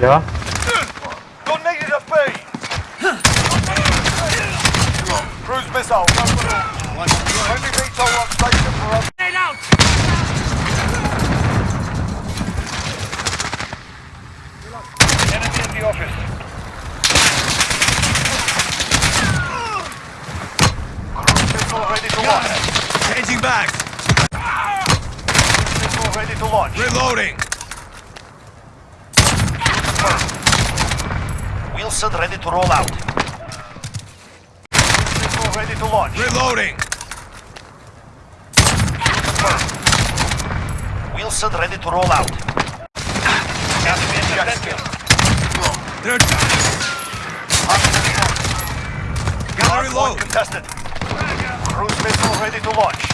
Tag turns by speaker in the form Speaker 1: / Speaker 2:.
Speaker 1: Yeah.
Speaker 2: You're needed at B. Cruise missile. Heavy VTOL on station for us. Enemy in the office. Cruise missile ready to launch.
Speaker 3: Changing back.
Speaker 2: Cruise missile ready to launch.
Speaker 3: Reloading.
Speaker 2: Wheelson ready to roll out. Missile ready to launch.
Speaker 3: Reloading.
Speaker 2: Wheelson ready to roll out. Enemy objective.
Speaker 3: They're down. Gotta reload.
Speaker 2: contested. Cruise missile ready to launch.